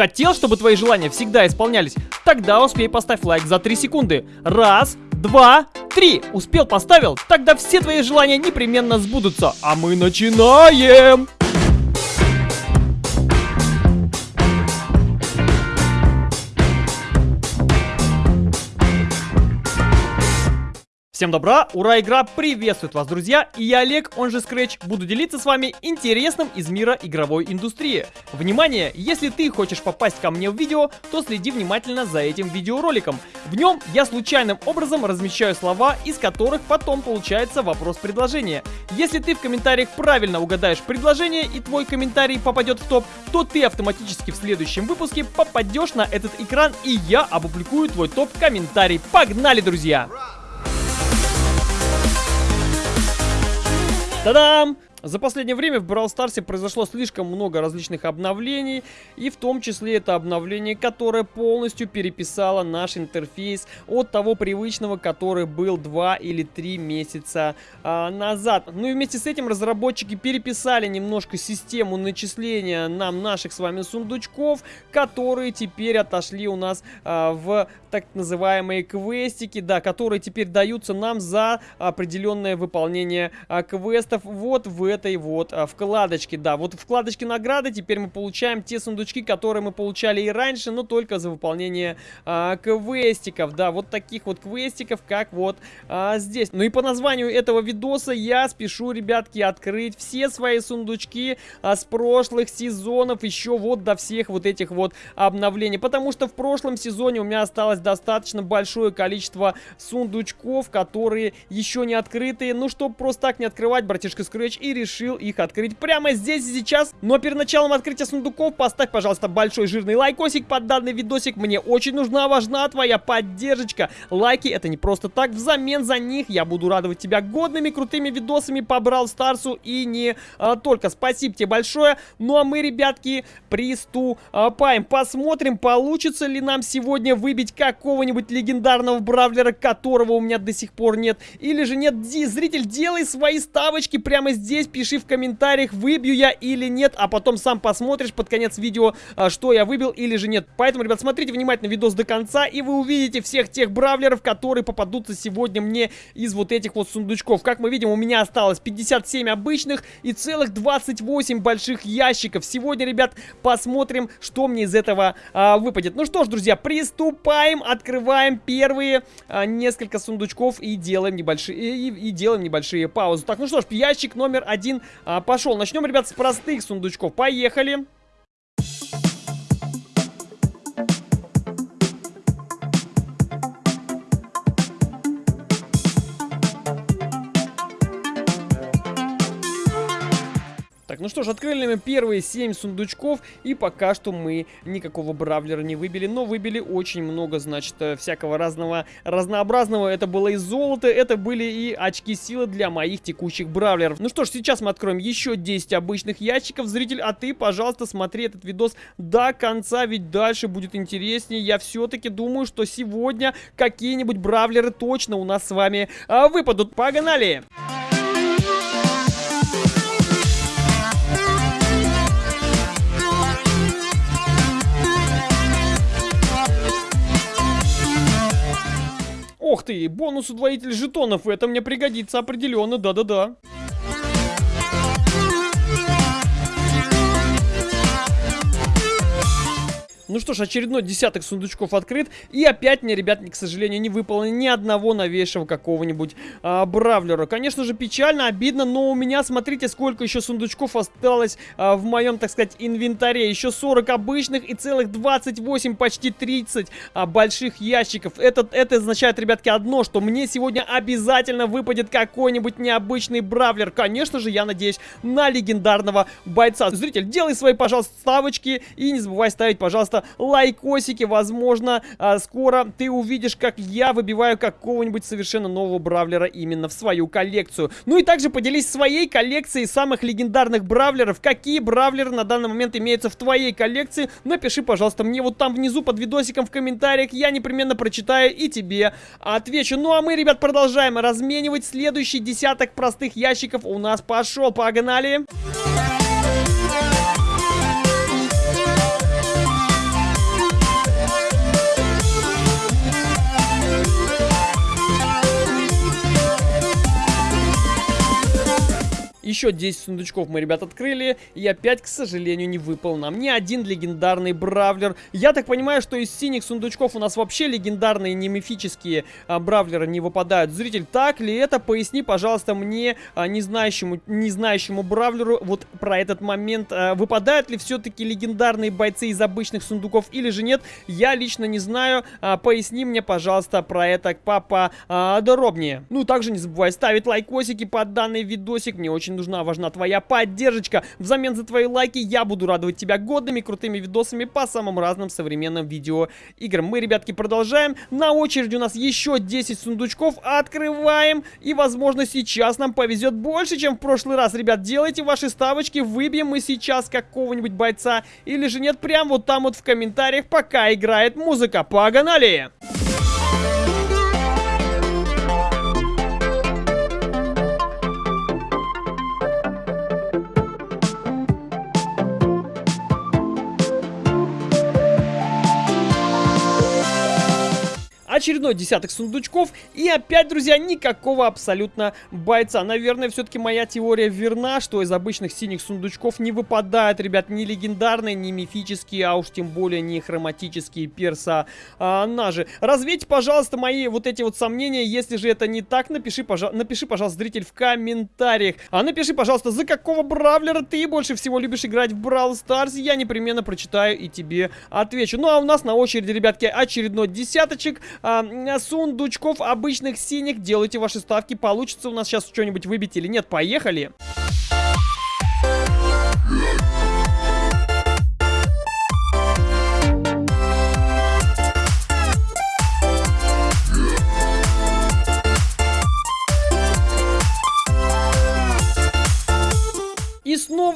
Хотел, чтобы твои желания всегда исполнялись? Тогда успей поставь лайк за 3 секунды. Раз, два, три. Успел, поставил? Тогда все твои желания непременно сбудутся. А мы начинаем! Всем добра, ура, игра приветствует вас, друзья, и я Олег, он же Scratch, буду делиться с вами интересным из мира игровой индустрии. Внимание, если ты хочешь попасть ко мне в видео, то следи внимательно за этим видеороликом. В нем я случайным образом размещаю слова, из которых потом получается вопрос-предложение. Если ты в комментариях правильно угадаешь предложение и твой комментарий попадет в топ, то ты автоматически в следующем выпуске попадешь на этот экран и я опубликую твой топ-комментарий. Погнали, друзья! Tadam! За последнее время в Brawl Stars произошло слишком много различных обновлений, и в том числе это обновление, которое полностью переписало наш интерфейс от того привычного, который был 2 или 3 месяца а, назад. Ну и вместе с этим разработчики переписали немножко систему начисления нам наших с вами сундучков, которые теперь отошли у нас а, в так называемые квестики, да, которые теперь даются нам за определенное выполнение а, квестов вот в этой вот а, вкладочке, да. Вот вкладочки награды теперь мы получаем те сундучки, которые мы получали и раньше, но только за выполнение а, квестиков, да, вот таких вот квестиков, как вот а, здесь. Ну и по названию этого видоса я спешу, ребятки, открыть все свои сундучки а, с прошлых сезонов, еще вот до всех вот этих вот обновлений, потому что в прошлом сезоне у меня осталось достаточно большое количество сундучков, которые еще не открытые, ну, чтобы просто так не открывать, братишка Scratch, и решил их открыть прямо здесь и сейчас. Но перед началом открытия сундуков поставь, пожалуйста, большой жирный лайкосик под данный видосик. Мне очень нужна, важна твоя поддержка. Лайки это не просто так. Взамен за них я буду радовать тебя годными, крутыми видосами по Брал Старсу и не а, только. Спасибо тебе большое. Ну а мы, ребятки, приступаем. Посмотрим, получится ли нам сегодня выбить какого-нибудь легендарного бравлера, которого у меня до сих пор нет. Или же нет, зритель, делай свои ставочки прямо здесь пиши в комментариях, выбью я или нет, а потом сам посмотришь под конец видео, а, что я выбил или же нет. Поэтому, ребят, смотрите внимательно видос до конца, и вы увидите всех тех бравлеров, которые попадутся сегодня мне из вот этих вот сундучков. Как мы видим, у меня осталось 57 обычных и целых 28 больших ящиков. Сегодня, ребят, посмотрим, что мне из этого а, выпадет. Ну что ж, друзья, приступаем, открываем первые а, несколько сундучков и делаем небольшие и, и делаем небольшие паузы. Так, ну что ж, ящик номер один один а, пошел. Начнем, ребят, с простых сундучков. Поехали. Ну что ж, открыли мы первые 7 сундучков, и пока что мы никакого бравлера не выбили, но выбили очень много, значит, э, всякого разного, разнообразного. Это было и золото, это были и очки силы для моих текущих бравлеров. Ну что ж, сейчас мы откроем еще 10 обычных ящиков. Зритель, а ты, пожалуйста, смотри этот видос до конца, ведь дальше будет интереснее. Я все-таки думаю, что сегодня какие-нибудь бравлеры точно у нас с вами а, выпадут. Погнали! Погнали! Ох ты, бонус удвоитель жетонов, это мне пригодится определенно, да-да-да. Ну что ж, очередной десяток сундучков открыт. И опять мне, ребят, к сожалению, не выполнено ни одного новейшего какого-нибудь а, бравлера. Конечно же, печально, обидно, но у меня, смотрите, сколько еще сундучков осталось а, в моем, так сказать, инвентаре. Еще 40 обычных и целых 28, почти 30 а, больших ящиков. Это, это означает, ребятки, одно, что мне сегодня обязательно выпадет какой-нибудь необычный бравлер. Конечно же, я надеюсь на легендарного бойца. Зритель, делай свои, пожалуйста, ставочки и не забывай ставить, пожалуйста, лайкосики. Возможно, а, скоро ты увидишь, как я выбиваю какого-нибудь совершенно нового бравлера именно в свою коллекцию. Ну и также поделись своей коллекцией самых легендарных бравлеров. Какие бравлеры на данный момент имеются в твоей коллекции? Напиши, пожалуйста, мне вот там внизу под видосиком в комментариях. Я непременно прочитаю и тебе отвечу. Ну а мы, ребят, продолжаем разменивать. Следующий десяток простых ящиков у нас пошел. Погнали! Погнали! Еще 10 сундучков мы, ребят, открыли. И опять, к сожалению, не выпал нам ни один легендарный бравлер. Я так понимаю, что из синих сундучков у нас вообще легендарные, не мифические а, бравлеры не выпадают. Зритель, так ли это? Поясни, пожалуйста, мне, а, не знающему, не знающему бравлеру, вот про этот момент. А, выпадают ли все-таки легендарные бойцы из обычных сундуков или же нет? Я лично не знаю. А, поясни мне, пожалуйста, про это, папа, а, дробнее. Ну, также не забывай ставить лайкосики под данный видосик. Мне очень нужна, важна твоя поддержка. Взамен за твои лайки я буду радовать тебя годными крутыми видосами по самым разным современным видеоиграм. Мы, ребятки, продолжаем. На очереди у нас еще 10 сундучков. Открываем. И, возможно, сейчас нам повезет больше, чем в прошлый раз. Ребят, делайте ваши ставочки. Выбьем мы сейчас какого-нибудь бойца. Или же нет, прям вот там вот в комментариях, пока играет музыка. Погнали! Погнали! Очередной десяток сундучков. И опять, друзья, никакого абсолютно бойца. Наверное, все-таки моя теория верна, что из обычных синих сундучков не выпадают, ребят, ни легендарные, ни мифические, а уж тем более не хроматические персонажи. Развейте, пожалуйста, мои вот эти вот сомнения. Если же это не так, напиши, пожа напиши пожалуйста, зритель, в комментариях. А напиши, пожалуйста, за какого бравлера ты больше всего любишь играть в Brawl Stars. Я непременно прочитаю и тебе отвечу. Ну, а у нас на очереди, ребятки, очередной десяточек а, сундучков обычных синих. Делайте ваши ставки. Получится у нас сейчас что-нибудь выбить или нет. Поехали! И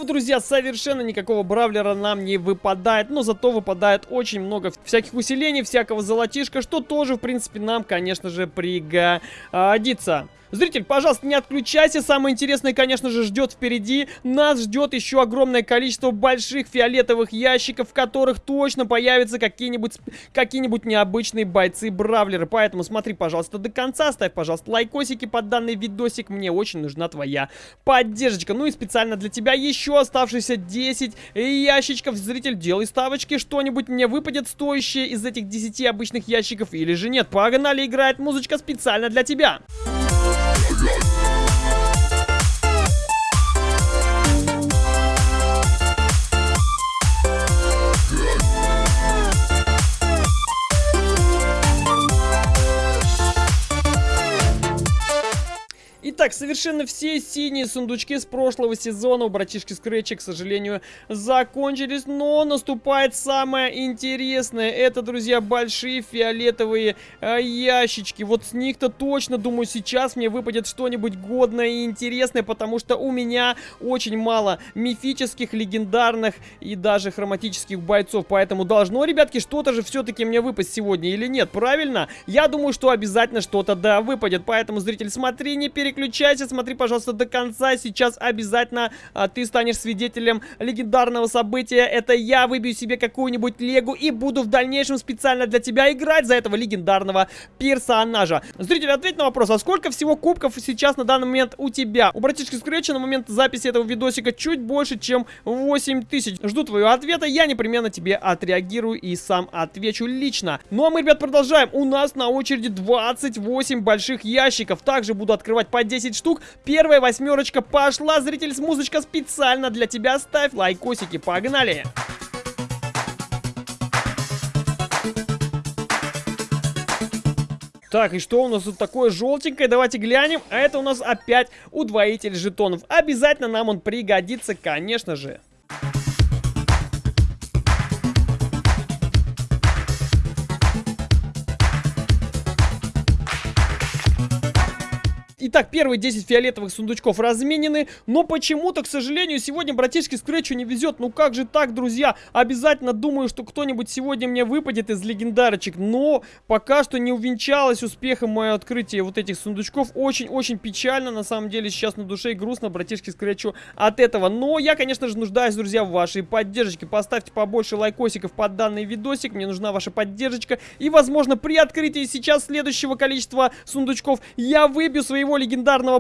друзья, совершенно никакого бравлера нам не выпадает, но зато выпадает очень много всяких усилений, всякого золотишка, что тоже, в принципе, нам, конечно же, пригодится. Зритель, пожалуйста, не отключайся. Самое интересное, конечно же, ждет впереди. Нас ждет еще огромное количество больших фиолетовых ящиков, в которых точно появятся какие-нибудь какие-нибудь необычные бойцы-бравлеры. Поэтому смотри, пожалуйста, до конца. Ставь, пожалуйста, лайкосики под данный видосик. Мне очень нужна твоя поддержка. Ну и специально для тебя еще оставшиеся 10 ящичков. Зритель, делай ставочки. Что-нибудь мне выпадет стоящее из этих 10 обычных ящиков или же нет. Погнали, играет музычка специально для тебя. Итак, совершенно все синие сундучки с прошлого сезона у братишки Скретча, к сожалению, закончились. Но наступает самое интересное. Это, друзья, большие фиолетовые э, ящички. Вот с них-то точно, думаю, сейчас мне выпадет что-нибудь годное и интересное, потому что у меня очень мало мифических, легендарных и даже хроматических бойцов. Поэтому должно, ребятки, что-то же все-таки мне выпасть сегодня или нет, правильно? Я думаю, что обязательно что-то, да, выпадет. Поэтому, зритель, смотри, не переключайся переключайся, смотри, пожалуйста, до конца. Сейчас обязательно а, ты станешь свидетелем легендарного события. Это я выбью себе какую-нибудь легу и буду в дальнейшем специально для тебя играть за этого легендарного персонажа. Зритель, ответь на вопрос, а сколько всего кубков сейчас на данный момент у тебя? У братишки Скретча на момент записи этого видосика чуть больше, чем 8 тысяч. Жду твоего ответа, я непременно тебе отреагирую и сам отвечу лично. Ну а мы, ребят, продолжаем. У нас на очереди 28 больших ящиков. Также буду открывать по 10 штук. Первая восьмерочка пошла. Зритель с музычка специально для тебя. Ставь лайкосики. Погнали! Так, и что у нас тут такое желтенькое? Давайте глянем. А это у нас опять удвоитель жетонов. Обязательно нам он пригодится, конечно же. Итак, первые 10 фиолетовых сундучков разменены, но почему-то, к сожалению, сегодня братишке Скретчу не везет. Ну как же так, друзья? Обязательно думаю, что кто-нибудь сегодня мне выпадет из легендарочек, но пока что не увенчалось успехом мое открытие вот этих сундучков. Очень-очень печально, на самом деле, сейчас на душе и грустно братишке Скретчу от этого. Но я, конечно же, нуждаюсь, друзья, в вашей поддержке. Поставьте побольше лайкосиков под данный видосик, мне нужна ваша поддержка. И, возможно, при открытии сейчас следующего количества сундучков я выбью своего легендарного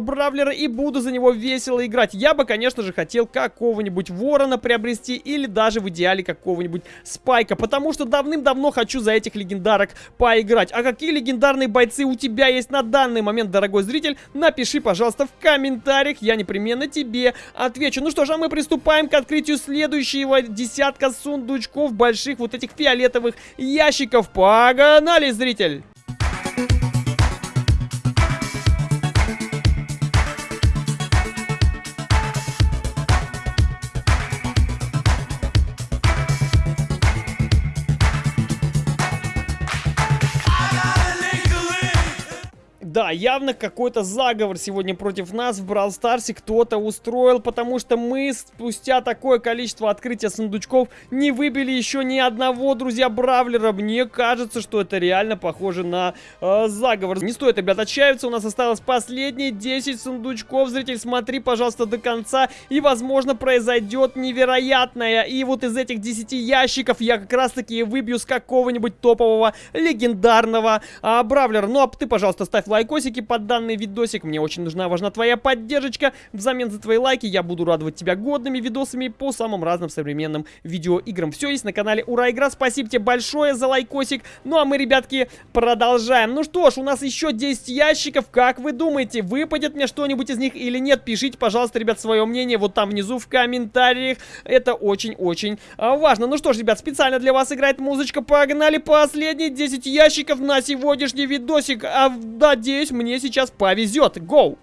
бравлера и буду за него весело играть. Я бы, конечно же, хотел какого-нибудь ворона приобрести или даже в идеале какого-нибудь спайка, потому что давным-давно хочу за этих легендарок поиграть. А какие легендарные бойцы у тебя есть на данный момент, дорогой зритель? Напиши, пожалуйста, в комментариях, я непременно тебе отвечу. Ну что ж, а мы приступаем к открытию следующего десятка сундучков больших вот этих фиолетовых ящиков. Погнали, зритель! Да, явно какой-то заговор сегодня против нас в Брал Старсе кто-то устроил, потому что мы спустя такое количество открытия сундучков не выбили еще ни одного, друзья, Бравлера. Мне кажется, что это реально похоже на э, заговор. Не стоит, ребят, отчаиваться, у нас осталось последние 10 сундучков. Зритель, смотри, пожалуйста, до конца, и, возможно, произойдет невероятное. И вот из этих 10 ящиков я как раз-таки выбью с какого-нибудь топового легендарного э, Бравлера. Ну, а ты, пожалуйста, ставь лайк лайкосики под данный видосик. Мне очень нужна, важна твоя поддержка. Взамен за твои лайки я буду радовать тебя годными видосами по самым разным современным видеоиграм. Все есть на канале Ура Игра. Спасибо тебе большое за лайкосик. Ну а мы, ребятки, продолжаем. Ну что ж, у нас еще 10 ящиков. Как вы думаете, выпадет мне что-нибудь из них или нет? Пишите, пожалуйста, ребят, свое мнение вот там внизу в комментариях. Это очень-очень а, важно. Ну что ж, ребят, специально для вас играет музычка. Погнали последние 10 ящиков на сегодняшний видосик. А, да, надеюсь, мне сейчас повезет. Гоу!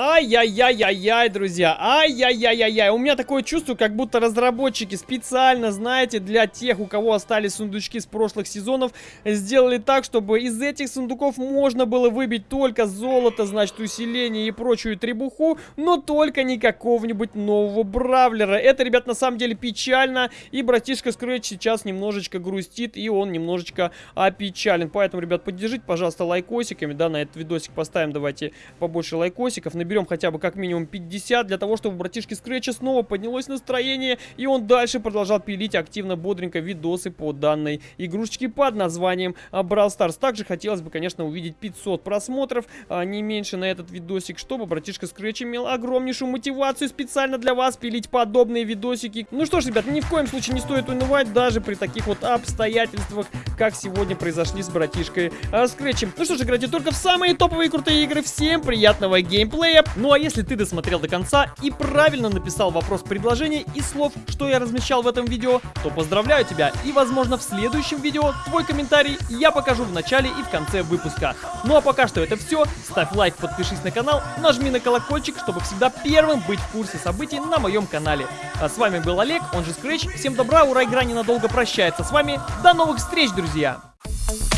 Ай-яй-яй-яй-яй, друзья. Ай-яй-яй-яй-яй. У меня такое чувство, как будто разработчики специально, знаете, для тех, у кого остались сундучки с прошлых сезонов, сделали так, чтобы из этих сундуков можно было выбить только золото, значит, усиление и прочую требуху, но только не какого-нибудь нового бравлера. Это, ребят, на самом деле печально, и братишка Скретч сейчас немножечко грустит, и он немножечко опечален. Поэтому, ребят, поддержите, пожалуйста, лайкосиками, да, на этот видосик поставим, давайте побольше лайкосиков, наберем хотя бы как минимум 50, для того, чтобы у братишки Скретча снова поднялось настроение, и он дальше продолжал пилить активно, бодренько видосы по данной игрушечке под названием Brawl Stars. Также хотелось бы, конечно, увидеть 500 просмотров, а не меньше на этот видосик, чтобы братишка Скретч имел огромнейшую мотивацию специально для вас пилить подобные видосики. Ну что ж, ребят, ни в коем случае не стоит унывать, даже при таких вот обстоятельствах, как сегодня произошли с братишкой а, Скретчем. Ну что ж, играйте только в самые топовые крутые игры. Всем приятного геймплея! Глеб. Ну а если ты досмотрел до конца и правильно написал вопрос предложения и слов, что я размещал в этом видео, то поздравляю тебя. И возможно в следующем видео твой комментарий я покажу в начале и в конце выпуска. Ну а пока что это все. Ставь лайк, подпишись на канал, нажми на колокольчик, чтобы всегда первым быть в курсе событий на моем канале. А с вами был Олег, он же Scratch. Всем добра, ура, игра ненадолго прощается с вами. До новых встреч, друзья!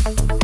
Thank you